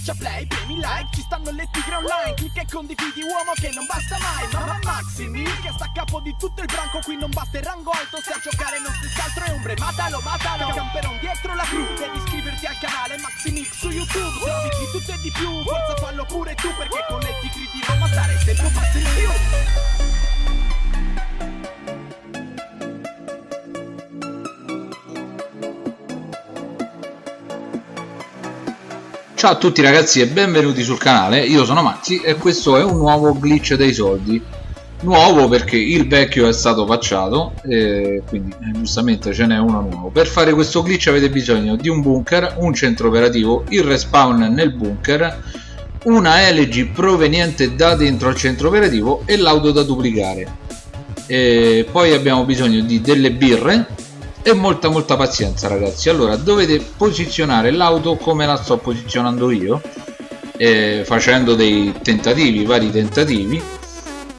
Schiaccia play, premi like, ci stanno le tigre online Clicca e condividi uomo che non basta mai Mamma Maximi che sta a capo di tutto il branco Qui non basta il rango alto, se a giocare non si altro è ombre Matalo, matalo, camperon dietro la cru Devi iscriverti al canale Maximix su YouTube Se di tutto e di più, forza fallo pure tu Perché con le tigri di Roma stare sempre un passo in più Ciao a tutti ragazzi e benvenuti sul canale, io sono Maxi e questo è un nuovo glitch dei soldi. Nuovo perché il vecchio è stato facciato e quindi eh, giustamente ce n'è uno nuovo. Per fare questo glitch avete bisogno di un bunker, un centro operativo, il respawn nel bunker Una LG proveniente da dentro al centro operativo e l'auto da duplicare. E Poi abbiamo bisogno di delle birre e molta molta pazienza ragazzi. Allora dovete posizionare l'auto come la sto posizionando io eh, facendo dei tentativi vari tentativi.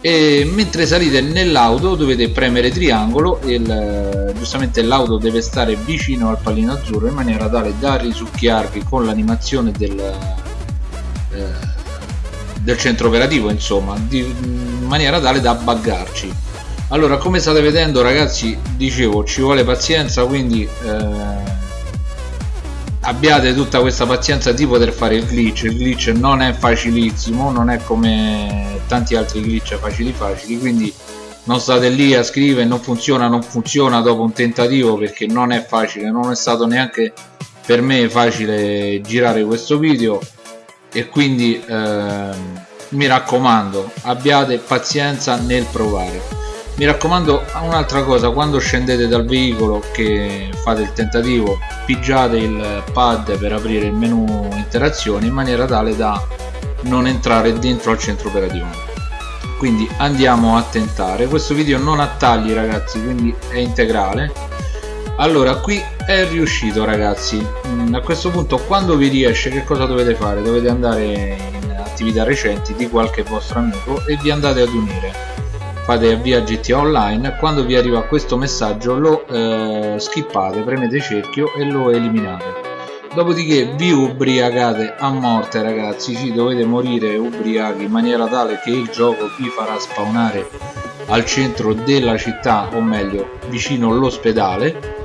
E mentre salite nell'auto dovete premere triangolo e il, giustamente l'auto deve stare vicino al pallino azzurro in maniera tale da risucchiarvi con l'animazione del, eh, del centro operativo insomma di, in maniera tale da buggarci allora come state vedendo ragazzi dicevo ci vuole pazienza quindi eh, abbiate tutta questa pazienza di poter fare il glitch. Il glitch non è facilissimo non è come tanti altri glitch facili facili quindi non state lì a scrivere non funziona non funziona dopo un tentativo perché non è facile non è stato neanche per me facile girare questo video. E quindi eh, mi raccomando abbiate pazienza nel provare mi raccomando un'altra cosa quando scendete dal veicolo che fate il tentativo pigiate il pad per aprire il menu interazioni in maniera tale da non entrare dentro al centro operativo. Quindi andiamo a tentare. Questo video non ha tagli ragazzi quindi è integrale. Allora qui è riuscito ragazzi. Mm, a questo punto quando vi riesce che cosa dovete fare? Dovete andare in attività recenti di qualche vostro amico e vi andate ad unire fate avvia GTA Online quando vi arriva questo messaggio lo eh, skippate premete cerchio e lo eliminate. Dopodiché vi ubriacate a morte ragazzi ci dovete morire ubriachi in maniera tale che il gioco vi farà spawnare al centro della città o meglio vicino all'ospedale.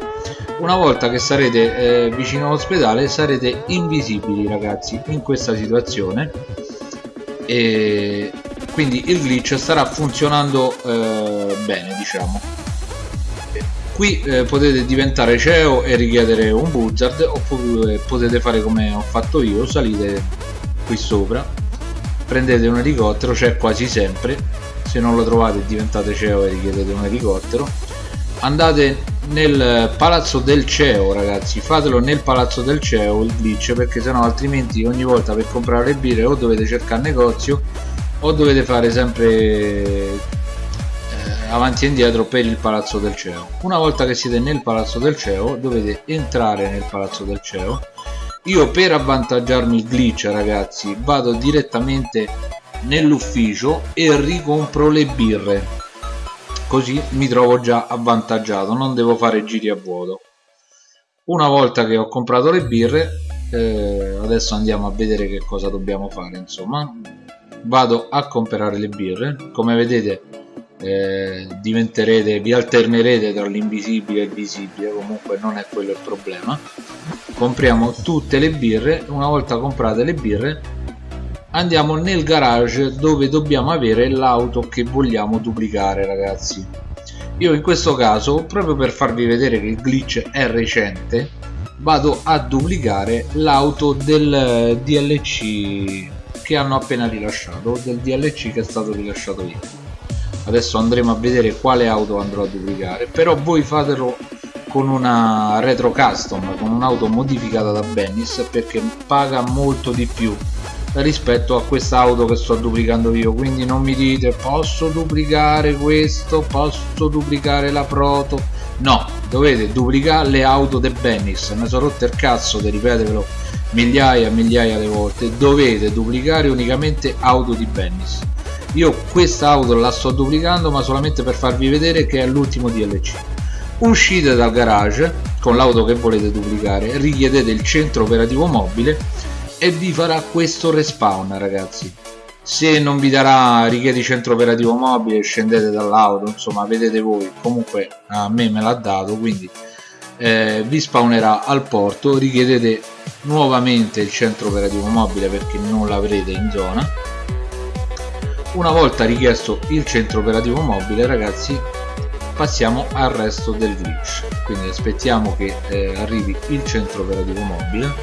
Una volta che sarete eh, vicino all'ospedale sarete invisibili ragazzi in questa situazione. E quindi il glitch starà funzionando eh, bene diciamo. Qui eh, potete diventare CEO e richiedere un buzzard oppure potete fare come ho fatto io salite qui sopra. Prendete un elicottero c'è quasi sempre. Se non lo trovate diventate CEO e richiedete un elicottero. Andate nel palazzo del CEO ragazzi. Fatelo nel palazzo del CEO il glitch perché sennò altrimenti ogni volta per comprare le birre o dovete cercare negozio o dovete fare sempre eh, avanti e indietro per il palazzo del CEO. Una volta che siete nel palazzo del CEO dovete entrare nel palazzo del CEO. Io per avvantaggiarmi il glitch ragazzi vado direttamente nell'ufficio e ricompro le birre. Così mi trovo già avvantaggiato non devo fare giri a vuoto. Una volta che ho comprato le birre eh, adesso andiamo a vedere che cosa dobbiamo fare insomma vado a comprare le birre. Come vedete eh, diventerete vi alternerete tra l'invisibile e il visibile. Comunque non è quello il problema. Compriamo tutte le birre. Una volta comprate le birre andiamo nel garage dove dobbiamo avere l'auto che vogliamo duplicare ragazzi. Io in questo caso proprio per farvi vedere che il glitch è recente vado a duplicare l'auto del DLC che hanno appena rilasciato del DLC che è stato rilasciato ieri adesso andremo a vedere quale auto andrò a duplicare però voi fatelo con una retro custom con un'auto modificata da Bennis perché paga molto di più rispetto a questa auto che sto duplicando io. Quindi non mi dite posso duplicare questo? Posso duplicare la proto? No dovete duplicare le auto de Bennis. Mi sono rotto il cazzo di ripetervelo migliaia e migliaia di volte dovete duplicare unicamente auto di Bennis. Io questa auto la sto duplicando ma solamente per farvi vedere che è l'ultimo DLC uscite dal garage con l'auto che volete duplicare richiedete il centro operativo mobile e vi farà questo respawn ragazzi. Se non vi darà richiedi centro operativo mobile scendete dall'auto insomma vedete voi. Comunque a me me l'ha dato quindi eh, vi spawnerà al porto richiedete nuovamente il centro operativo mobile perché non l'avrete in zona. Una volta richiesto il centro operativo mobile ragazzi passiamo al resto del glitch. Quindi aspettiamo che eh, arrivi il centro operativo mobile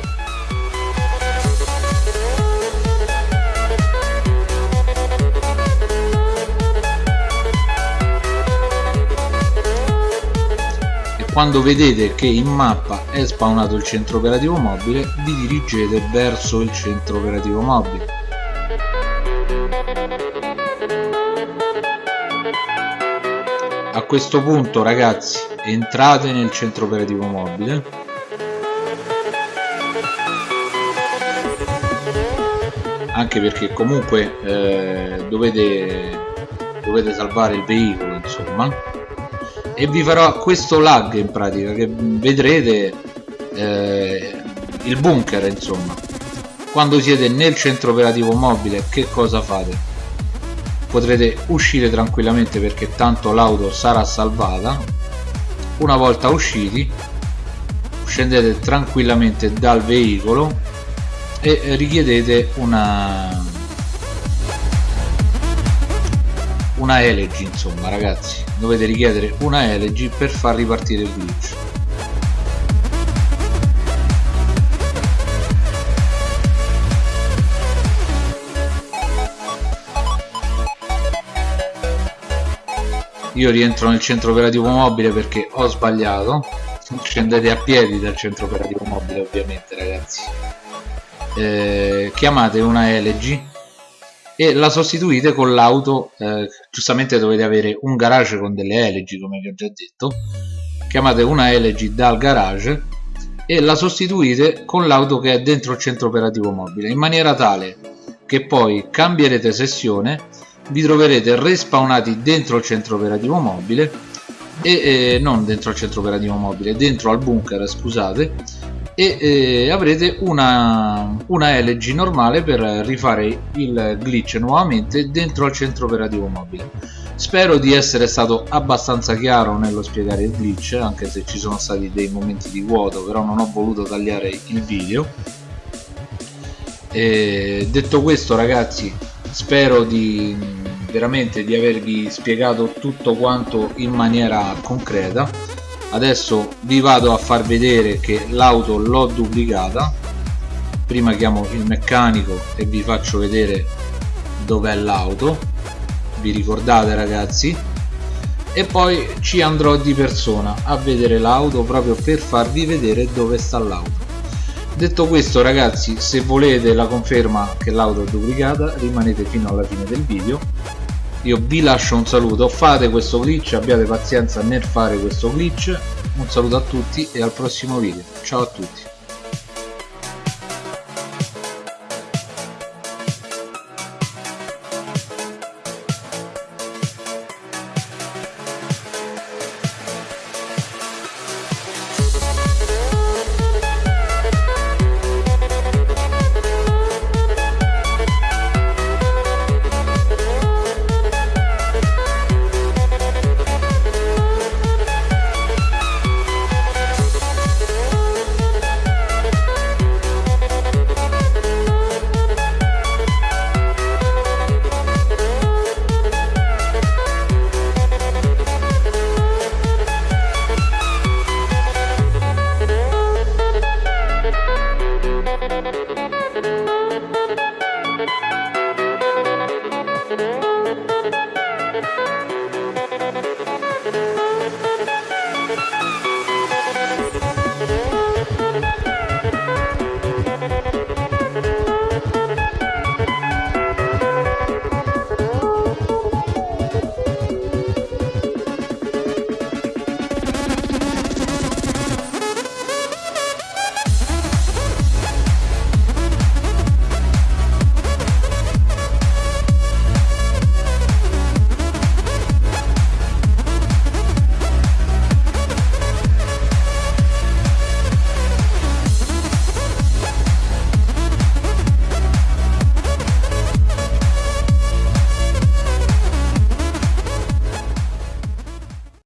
quando vedete che in mappa è spawnato il centro operativo mobile vi dirigete verso il centro operativo mobile. A questo punto ragazzi entrate nel centro operativo mobile. Anche perché comunque eh, dovete, dovete salvare il veicolo insomma e vi farò questo lag in pratica che vedrete eh, il bunker insomma. Quando siete nel centro operativo mobile che cosa fate? Potrete uscire tranquillamente perché tanto l'auto sarà salvata. Una volta usciti scendete tranquillamente dal veicolo e richiedete una una elegy insomma ragazzi dovete richiedere una elegy per far ripartire il glitch. Io rientro nel centro operativo mobile perché ho sbagliato. Scendete a piedi dal centro operativo mobile ovviamente ragazzi. Eh, chiamate una elegy e la sostituite con l'auto eh, giustamente dovete avere un garage con delle elegy come vi ho già detto. Chiamate una elegy dal garage e la sostituite con l'auto che è dentro il centro operativo mobile in maniera tale che poi cambierete sessione vi troverete respawnati dentro il centro operativo mobile e eh, non dentro al centro operativo mobile dentro al bunker scusate e eh, avrete una, una LG normale per rifare il glitch nuovamente dentro al centro operativo mobile. Spero di essere stato abbastanza chiaro nello spiegare il glitch anche se ci sono stati dei momenti di vuoto però non ho voluto tagliare il video. E detto questo ragazzi spero di veramente di avervi spiegato tutto quanto in maniera concreta adesso vi vado a far vedere che l'auto l'ho duplicata. Prima chiamo il meccanico e vi faccio vedere dov'è l'auto. Vi ricordate ragazzi? E poi ci andrò di persona a vedere l'auto proprio per farvi vedere dove sta l'auto. Detto questo ragazzi se volete la conferma che l'auto è duplicata rimanete fino alla fine del video io vi lascio un saluto. Fate questo glitch abbiate pazienza nel fare questo glitch. Un saluto a tutti e al prossimo video. Ciao a tutti